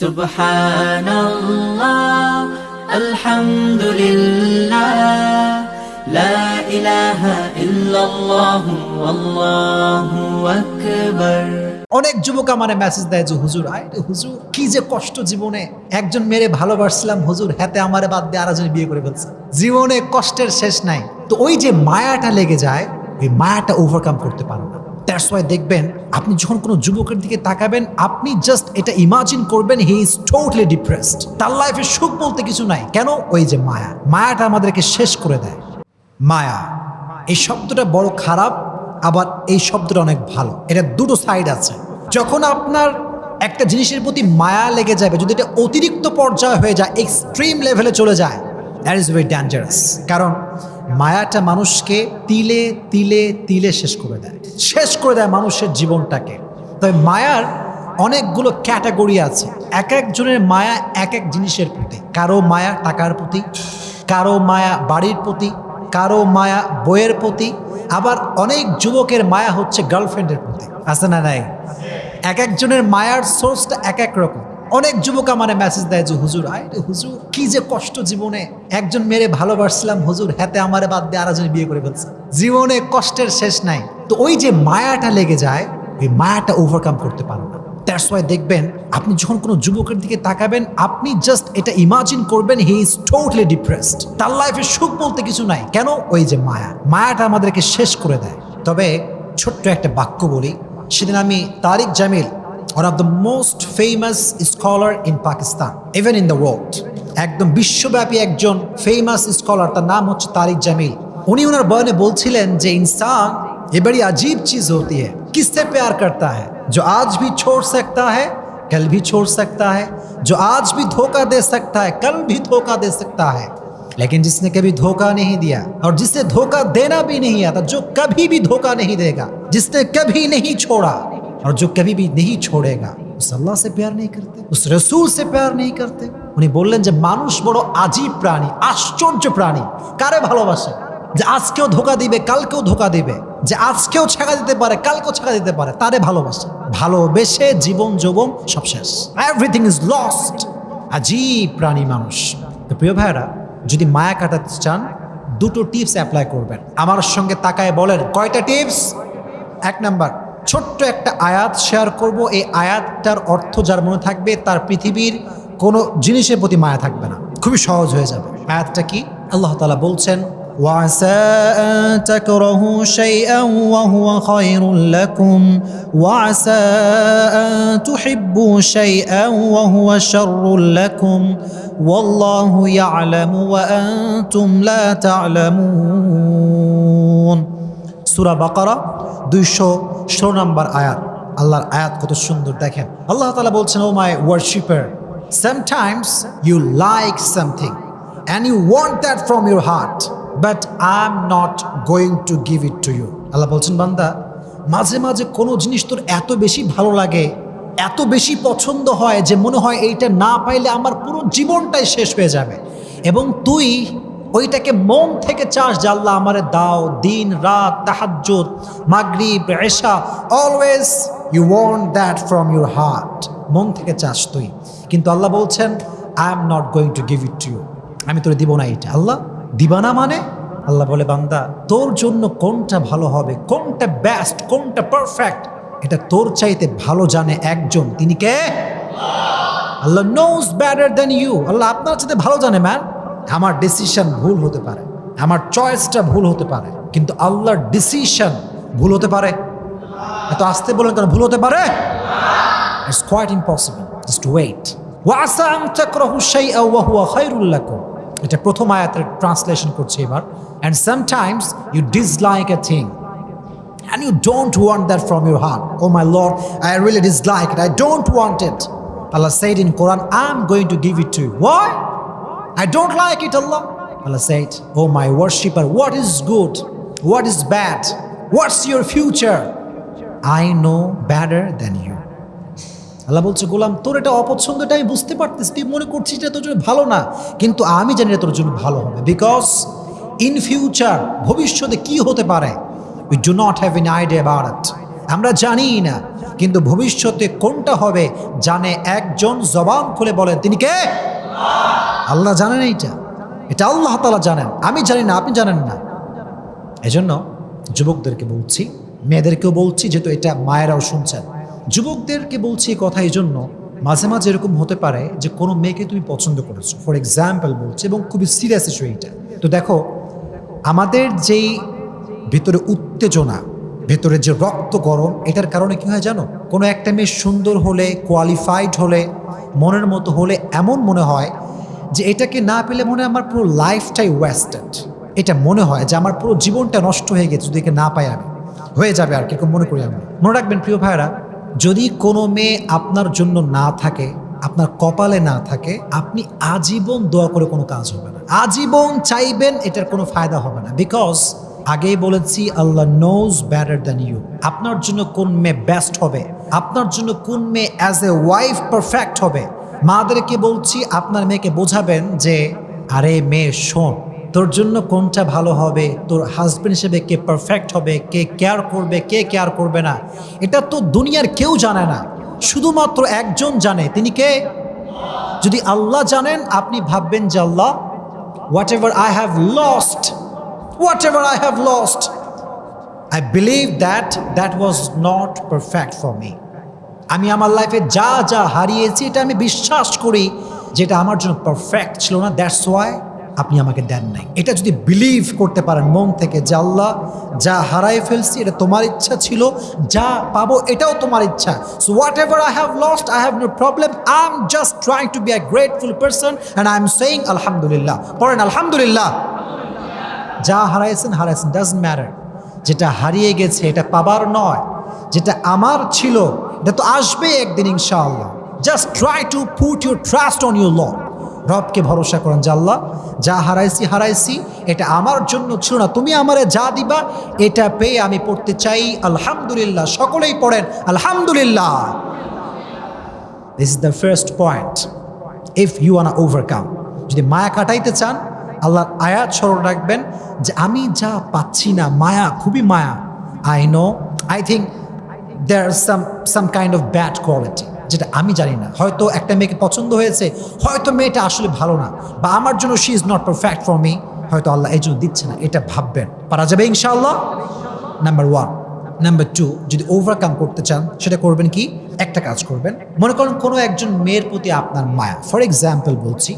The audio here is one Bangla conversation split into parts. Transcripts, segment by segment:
সুবহানাল্লাহ, আলহামদুলিল্লাহ, লা ইলাহা ইল্লাল্লাহ আল্লাহু আকবার। অনেক যুবক আমার মেসেজ দেয় যে, হুজুর, আয় হুজুর, কি যে কষ্ট জীবনে একজন মেরে ভালোবাসছিলাম, হুজুর, হাতে আমারে বাদ দিয়ে আরেকজন বিয়ে করে ফেলছে। জীবনে কষ্টের শেষ নাই। তো ওই যে মায়াটা লেগে যায়, ওই মায়াটা ওভারকাম করতে পারো দ্যাটস ওয়াই দেখবেন, আপনি যখন কোনো যুবকের দিকে তাকাবেন, আপনি জাস্ট এটা ইমাজিন করবেন হি ইজ টোটালি ডিপ্রেসড তার লাইফে সুখ বলতে কিছু নাই। কেন? ওই যে মায়া। মায়াটা আমাদেরকে শেষ করে দেয়। মায়া। এই শব্দটা বড় খারাপ, আবার এই শব্দটা অনেক ভালো। এটা দুটো সাইড আছে। যখন আপনার একটা জিনিসের প্রতি মায়া লেগে যাবে, যদি এটা অতিরিক্ত পর্যায়ে হয়ে যায় এক্সট্রিম লেভেলে চলে যায় দ্যাট ইজ ভেরি ডেঞ্জারাস কারণ মায়াটা মানুষকে তিলে তিলে তিলে শেষ করে দেয়। শেষ করে দেয় মানুষের জীবনটাকে। তবে মায়ার অনেকগুলো ক্যাটাগরি আছে। এক একজনের মায়া এক এক জিনিসের প্রতি। কারও মায়া টাকার প্রতি, কারও মায়া বাড়ির প্রতি, কারও মায়া বইয়ের প্রতি। আবার অনেক যুবকের মায়া হচ্ছে গার্লফ্রেন্ডের প্রতি। আছে না নাই? এক একজনের মায়ার সোর্সটা এক এক রকম। অনেক যুবক আমার মেসেজ দেয় যে, হুজুর, আয় হুজুর, কি যে কষ্ট জীবনে। একজন মেরে ভালোবাসছিলাম হুজুর, হাতে আমারে বাদ দিয়ে আরেকজন বিয়ে করে ফেলছে। জীবনে কষ্টের শেষ নাই। তো ওই যে মায়াটা লেগে যায়, ওই মায়াটা ওভারকাম করতে পারো না। দ্যাটস ওয়াই দেখবেন, আপনি যখন কোনো যুবকের দিকে তাকাবেন, আপনি জাস্ট এটা ইমাজিন করবেন হি ইজ টোটালি ডিপ্রেসড তার লাইফে সুখ বলতে কিছু নাই। কেন? ওই যে মায়া। মায়াটা আমাদেরকে শেষ করে দেয়। তবে ছোট্ট একটা বাক্য বলি। সেদিন আমি Tariq Jamil one of the most famous scholar in Pakistan even in the world একদম বিশ্বব্যাপী একজন ফেমাস স্কলার তার নাম হচ্ছে তারিক জামিল। উনি ওনার বয়ানে বলছিলেন যে, ইনসান ये बड़ी अजीब चीज होती है किससे प्यार करता है जो आज भी छोड़ सकता है कल भी छोड़ सकता है जो आज भी धोखा दे सकता है कल भी धोखा दे सकता है लेकिन जिसने कभी धोखा नहीं दिया और जिसे धोखा देना भी नहीं आता जो कभी भी धोखा नहीं देगा जिसने कभी नहीं छोड़ा और जो कभी भी नहीं छोड़ेगा उस अल्लाह से प्यार नहीं करते उस रसूल से प्यार नहीं करते উনি বললেন যে মানুষ বড় আজীব প্রাণী আশ্চর্য প্রাণী কারে ভালোবাসে যে আজকেও ধোকা দিবে কালকেও ধোকা দিবে যে আজকেও ছেঁকা দিতে পারে, কালকেও ছেঁকা দিতে পারে, তারে ভালোবাসে। ভালোবেসে জীবন যৌবন সব শেষ। এভরিথিং ইজ লস্ট আজীব প্রাণী মানুষ। তো প্রিয় ভাইরা যদি মায়া কাটাতে চান, দুটো টিপস অ্যাপ্লাই করবেন। আমার সঙ্গে তাকায় বলেন, কয়টা টিপস এক নাম্বার, ছোট্ট একটা আয়াত শেয়ার করব। এই আয়াতটার অর্থ যার মনে থাকবে, তার পৃথিবীর কোনো জিনিসের প্রতি মায়া থাকবে না। খুবই সহজ হয়ে যাবে। আয়াতটা কি? আল্লাহ তালা বলছেন وعسى أن تكرهوا شيئا وهو خير لكم وعسى أن تحبوا شيئا وهو شر لكم والله يعلم وأنتم لا تعلمون সুরা বাকারা দুইশো ষোলো নম্বর আয়াত আল্লাহর আয়াত কত সুন্দর দেখেন আল্লাহ তালা বলছেন O my worshipper sometimes you like something and you want that from your heart but I am not going to give it to you Allah বলছেন, বান্দা, মাঝে মাঝে কোনো জিনিস তোর এত বেশি ভালো লাগে, এত বেশি পছন্দ হয় যে মনে হয় এইটা না পাইলে আমার পুরো জীবনটাই শেষ হয়ে যাবে। এবং তুই ওইটাকে মন থেকে চাস যে আল্লাহ আমারে দাও, দিন, রাত, তাহাজ্জুদ, মাগরিব, এশা always you want that from your heart মন থেকে চাস তুই। কিন্তু আল্লাহ বলছেন I am not going to give it to you আমি তোর দিব না এটা আল্লাহ, দিবা না মানে? আল্লাহ বলে, বান্দা, তোর জন্য কোনটা ভালো হবে? কোনটা বেস্ট কোনটা পারফেক্ট এটা তোর চাইতে ভালো জানে একজন। তিনি কে? Allah knows better than you Allah আপনার চাইতে ভালো জানে ম্যান আমার ডিসিশন ভুল হতে পারে। আমার চয়েসটা ভুল হতে পারে। কিন্তু আল্লাহর ডিসিশন ভুল হতে পারে। এত আসতে বলেন কেন? ভুল হতে পারে? It's quite impossible just wait ওয়াসা আন তাকরাহু শাইআ ওয়া হুয়া খায়রুল লাকুম। এটা প্রথম আয়াতের ট্রান্সলেশন করছে এবার and sometimes you dislike a thing and you don't want that from your heart. Oh my Lord, I really dislike it. I don't want it. Allah said in Quran, I'm going to give it to you. Why? I don't like it, Allah. Allah said, Oh my worshipper, what is good? What is bad? What's your future? I know better than you. আল্লাহ বলছে, গোলাম, তোর এটা অপছন্দ এটা আমি বুঝতে পারতেছি, তুই মনে করছিস এটা তোর জন্য ভালো না, কিন্তু আমি জানি এটা তোর জন্য ভালো হবে বিকজ ইন ফিউচার ভবিষ্যতে কি হতে পারে? We do not have an idea about আমরা জানি না, কিন্তু ভবিষ্যতে কোনটা হবে, জানে একজন জবান খুলে বলেন, তিনি কে? আল্লাহ জানেন এইটা এটা। আল্লাহ তালা জানেন, আমি জানি না, আপনি জানেন না। এজন্য যুবকদেরকে বলছি, মেয়েদেরকেও বলছি যেহেতু এটা মায়েরাও শুনছেন। যুবকদেরকে বলছি এই কথা এই জন্য মাঝে মাঝে এরকম হতে পারে যে কোনো মেয়েকে তুমি পছন্দ করেছ। ফর এক্সাম্পল বলছি এবং খুবই সিরিয়াস ইস্যু এইটা। তো দেখো, আমাদের যেই ভেতরে উত্তেজনা, ভেতরে যে রক্ত গরম, এটার কারণে কি হয় জানো? কোনো একটা মেয়ে সুন্দর হলে কোয়ালিফাইড হলে, মনের মতো হলে এমন মনে হয় যে এটাকে না পেলে মনে আমার পুরো লাইফটাই ওয়েস্টেড এটা মনে হয় যে আমার পুরো জীবনটা নষ্ট হয়ে গেছে, যদি একে না পাই আমি। হয়ে যাবে আর কীরকম মনে করি আমি মনে রাখবেন প্রিয় ভাইরা যদি কোনো মেয়ে আপনার জন্য না থাকে, আপনার কপালে না থাকে, আপনি আজীবন দোয়া করে কোনো কাজ হবে না। আজীবন চাইবেন এটার কোনো ফায়দা হবে না। বিকজ আগেই বলেছি, Allah knows better than you আপনার জন্য কোন মেয়ে বেস্ট হবে? আপনার জন্য কোন মেয়ে অ্যাজ এ ওয়াইফ পারফেক্ট হবে? মাদেরকে বলছি, আপনার মেয়েকে বোঝাবেন যে, আরে মেয়ে, শোন তোর জন্য কোনটা ভালো হবে? তোর হাজবেন্ড হিসেবে কে পারফেক্ট হবে? কে কেয়ার করবে? কে কেয়ার করবে না? এটা তো দুনিয়ার কেউ জানে না। শুধুমাত্র একজন জানে। তিনি কে? যদি আল্লাহ জানেন, আপনি ভাববেন যে Allah whatever I have lost whatever I have lost I believe that that was not perfect for me আমি আমার লাইফে যা যা হারিয়েছি, এটা আমি বিশ্বাস করি, যেটা আমার জন্য পারফেক্ট ছিল না দ্যাটস ওয়াই আপনি আমাকে দেন নাই। এটা যদি বিলিভ করতে পারেন মন থেকে যে আল্লাহ যা হারাই ফেলছি, এটা তোমার ইচ্ছা ছিল, যা পাবো এটাও তোমার ইচ্ছা। So whatever I have lost I have no problem I am just trying to be a grateful person and I am saying আলহামদুলিল্লাহ পড়েন আলহামদুলিল্লাহ যা হারাইছেন হারাইছেন ডাজন্ট ম্যাটার যেটা হারিয়ে গেছে, এটা পাবার নয়। যেটা আমার ছিল, এটা তো আসবে একদিন ইনশাআল্লাহ। Just try to put your trust on your lord রবকে ভরসা করেন যে, আল্লাহ, যা হারাইছি হারাইছি, এটা আমার জন্য ছিল না। তুমি আমারে যা দিবা, এটা পেয়ে আমি পড়তে চাই। আলহামদুলিল্লাহ। সকলেই পড়েন, আলহামদুলিল্লাহ। This is the first point if you want overcome যদি মায়া কাটাইতে চান, আল্লাহর আয়াত স্মরণ রাখবেন যে, আমি যা পাচ্ছি না, মায়া, খুবই মায়া। I know I think there some some kind of bad quality যেটা আমি জানি না। হয়তো একটা মেয়েকে পছন্দ হয়েছে, হয়তো মেয়েটা আসলে ভালো না, বা আমার জন্য she is not perfect for me হয়তো আল্লাহ এই জন্য দিচ্ছে না, এটা ভাববেন। পারা যাবে ইনশাআল্লাহ? নাম্বার ওয়ান নাম্বার টু যদি ওভারকাম করতে চান, সেটা করবেন কি? একটা কাজ করবেন। মনে করেন কোনো একজন মেয়ের প্রতি আপনার মায়া ফর এক্সাম্পল বলছি,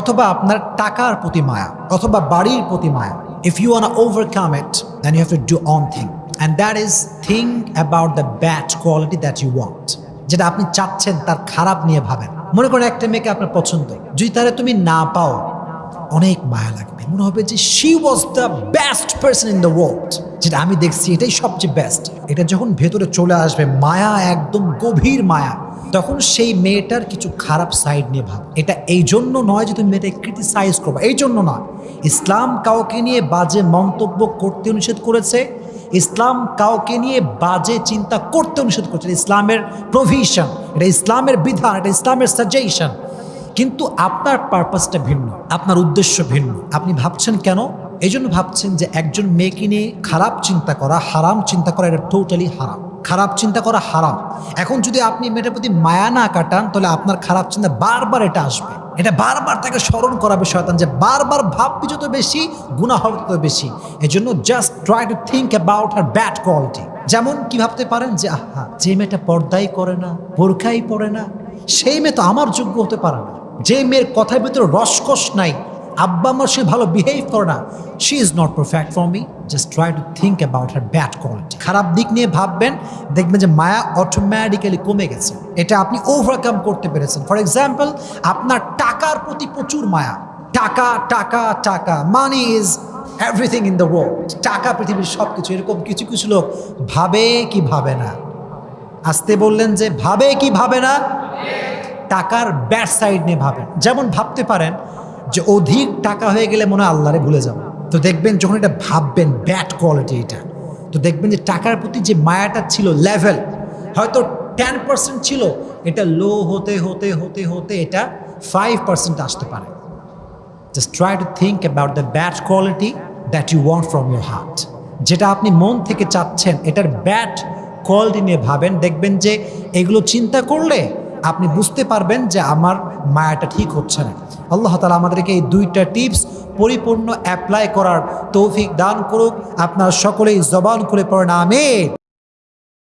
অথবা আপনার টাকার প্রতি মায়া, অথবা বাড়ির প্রতি মায়া if you want overcome it then you have to do one thing and that is think about the bad quality that you want যেটা আপনি চাচ্ছেন তার খারাপ নিয়ে ভাবেন। মনে করেন একটা মেয়েকে আপনার পছন্দ, যদি তাহলে তুমি না পাও, অনেক মায়া লাগবে। মনে হবে যে she was the best person in the world যেটা আমি দেখছি এটাই সবচেয়ে বেস্ট এটা যখন ভেতরে চলে আসবে, মায়া একদম গভীর মায়া, তখন সেই মেয়েটার কিছু খারাপ সাইড নিয়ে ভাব। এটা এই জন্য নয় যে তুমি মেয়েটাকে ক্রিটিসাইজ করবে, এই জন্য নয়। ইসলাম কাউকে নিয়ে বাজে মন্তব্য করতে নিষেধ করেছে ইসলাম কাউকে নিয়ে বাজে চিন্তা করতে নিষেধ করছে। ইসলামের প্রভিশন এটা ইসলামের বিধান, এটা ইসলামের সাজেশন কিন্তু আপনার পারপাসটা ভিন্ন, আপনার উদ্দেশ্য ভিন্ন। আপনি ভাবছেন কেন? এই জন্য ভাবছেন যে একজন মেয়েকে নিয়ে খারাপ চিন্তা করা, হারাম চিন্তা করা, এটা টোটালি হারাম। খারাপ চিন্তা করা হারাম। এখন যদি আপনি মেয়েটার প্রতি মায়া না কাটান, তাহলে আপনার খারাপ চিন্তা বারবার এটা আসবে। এটা বারবার তাকে স্মরণ করাবে শয়তান যে বারবার ভাববি যত বেশি গুণা হবে তত বেশি। এই জন্য just try to think about her bad quality যেমন কি ভাবতে পারেন যে, আহা, যে মেয়েটা পর্দাই করে না, বোরখাই পড়ে না, সেই মেয়ে তো আমার যোগ্য হতে পারে না। যে মেয়ের কথার ভিতরে রসকস নাই আব্বা আমার সে ভালো বিহেভ করে না। She is not perfect for me just try to think about her bad quality খারাপ দিক নিয়ে ভাববেন, দেখবেন যে মায়া অটোমেটিক্যালি কমে গেছে। এটা আপনি ওভারকাম করতে পেরেছেন। ফর এক্সাম্পল আপনার টাকার প্রতি প্রচুর মায়া। টাকা টাকা টাকা। Money is everything in the world টাকা, পৃথিবীর সব কিছু এরকম কিছু কিছু লোক ভাবে কি ভাবে না। আসতে বললেন যে ভাবে কি ভাবে না? টাকার ব্যাড সাইড নিয়ে ভাবেন। যেমন ভাবতে পারেন যে অধিক টাকা হয়ে গেলে মনে হয় আল্লাহরে ভুলে যাব। তো দেখবেন যখন এটা ভাববেন ব্যাড কোয়ালিটি এটা। তো দেখবেন যে টাকার প্রতি যে মায়াটা ছিল লেভেল হয়তো টেন পার্সেন্ট ছিল, এটা লো হতে হতে হতে হতে এটা ফাইভ পার্সেন্ট আসতে পারে। Just try to think about the bad quality that you want from your heart যেটা আপনি মন থেকে চাচ্ছেন, এটার ব্যাড কোয়ালিটি নিয়ে ভাবেন। দেখবেন যে এগুলো চিন্তা করলে আপনি বুঝতে পারবেন যে আমার মায়াটা ঠিক হচ্ছে না। আল্লাহ তালা আমাদেরকে এই দুইটা টিপস পরিপূর্ণ অ্যাপ্লাই করার তৌফিক দান করুক। আপনার সকলেই জবান খুলে পড়েন, আমিন।